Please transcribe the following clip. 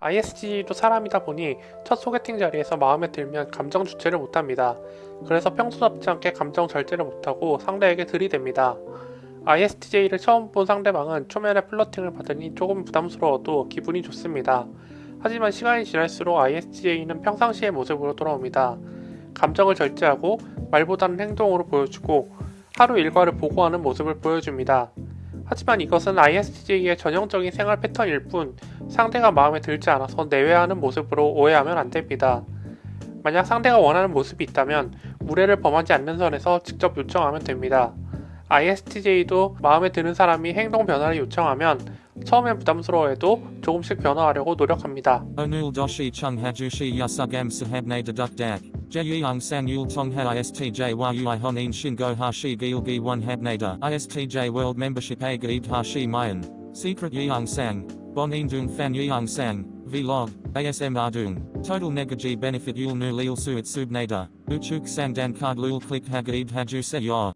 ISTJ도 사람이다 보니 첫 소개팅 자리에서 마음에 들면 감정 주체를 못합니다. 그래서 평소답지 않게 감정 절제를 못하고 상대에게 들이댑니다. ISTJ를 처음 본 상대방은 초면에 플러팅을 받으니 조금 부담스러워도 기분이 좋습니다. 하지만 시간이 지날수록 ISTJ는 평상시의 모습으로 돌아옵니다. 감정을 절제하고 말보다는 행동으로 보여주고 하루 일과를 보고하는 모습을 보여줍니다. 하지만 이것은 ISTJ의 전형적인 생활 패턴일 뿐 상대가 마음에 들지 않아서 내외하는 모습으로 오해하면 안 됩니다. 만약 상대가 원하는 모습이 있다면 무례를 범하지 않는 선에서 직접 요청하면 됩니다. ISTJ도 마음에 드는 사람이 행동 변화를 요청하면 처음엔 부담스러워해도 조금씩 변화하려고 노력합니다. Yasugam sahabne deduk dak. Jeyung sang yul tongha ISTJ yui honin shingo hashi gilgi one habnada. ISTJ World Membership a gaib hashi mayan. Secret yeung sang. Bon indung fan yeung sang. Vlog. ASM ardung. Total negaji benefit yul nu lil suit subnada. Uchuk sang dan card lul click hagaib haju se.